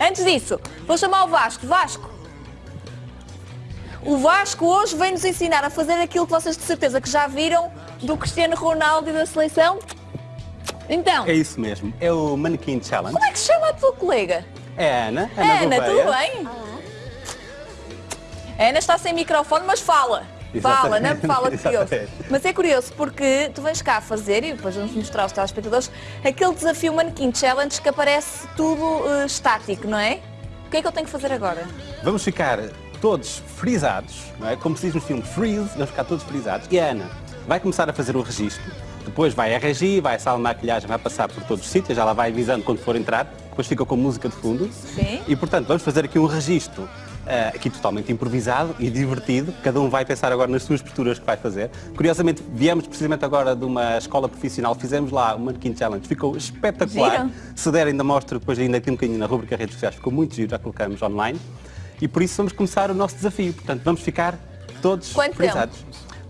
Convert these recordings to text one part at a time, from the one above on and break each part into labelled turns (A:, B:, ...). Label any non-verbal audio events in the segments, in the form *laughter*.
A: Antes disso, vou chamar o Vasco. Vasco. O Vasco hoje vem nos ensinar a fazer aquilo que vocês de certeza que já viram do Cristiano Ronaldo e da seleção. Então,
B: É isso mesmo, é o Mannequin Challenge.
A: como é que se chama a tua colega?
B: É a Ana, Ana,
A: Ana,
B: Gouveia.
A: tudo bem? A Ana está sem microfone, mas fala. Fala, não é? *laughs* Fala
B: exatamente.
A: Mas é curioso porque tu vens cá fazer, e depois vamos mostrar aos telespectadores, aquele desafio Mannequin Challenge que aparece tudo eh, estático, não é? O que é que eu tenho que fazer agora?
B: Vamos ficar todos frisados, não é? Como se diz no filme Freeze, vamos ficar todos frisados. E a Ana vai começar a fazer o registro, depois vai a regi, vai a sala de maquilhagem, vai passar por todos os sítios, já lá vai avisando quando for entrar, depois fica com música de fundo.
A: Sim.
B: E portanto, vamos fazer aqui um registro. Eh, aqui totalmente improvisado e divertido, cada um vai pensar agora nas suas posturas que vai fazer. Curiosamente, viemos precisamente agora de uma escola profissional, fizemos lá o Mannequin Challenge, ficou espetacular. Se der ainda mostro depois ainda aqui um bocadinho na rubrica redes sociais, ficou muito giro, já colocamos online. E por isso vamos começar o nosso desafio. Portanto, vamos ficar todos
A: Quanto
B: frisados.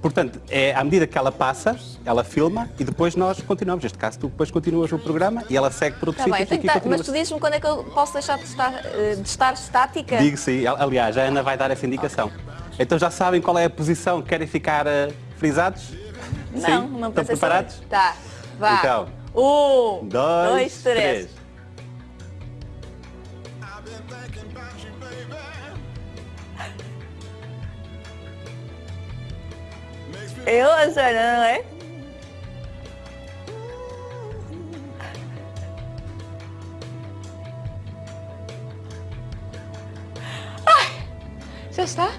B: Portanto, é à medida que ela passa, ela filma e depois nós continuamos. Neste caso, tu depois continuas o programa e ela segue por outro
A: Está
B: sítio
A: bem,
B: e
A: que dar- mas tu dizes-me quando é que eu posso deixar de estar, eh, de estar estática?
B: Digo sim, aliás, a Ana vai dar essa indicação. Então já sabem qual é a posição que querem ficar eh, frisados?
A: Não,
B: sim?
A: não
B: Estão preparados?
A: sobre- Tá, vá.
B: Então.
A: Um,
B: Dois,
A: dois, três.
B: três.
A: Eu, não é? Ai, já está?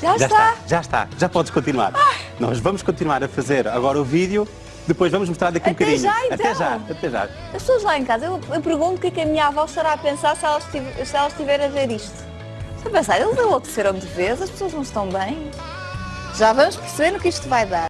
A: Já,
B: Já
A: está?
B: está, já está, já podes continuar. Nós vamos continuar a fazer agora o vídeo, depois vamos mostrar daqui um
A: Até
B: bocadinho.
A: já, então.
B: Até já, até já.
A: As pessoas lá em casa, eu, eu pergunto o que é que a minha avó estará a pensar se ela estiver, se ela estiver a ver isto. A pensar, eles enlouqueceram de vez, as pessoas não estão bem. Já vamos perceber no que isto vai dar.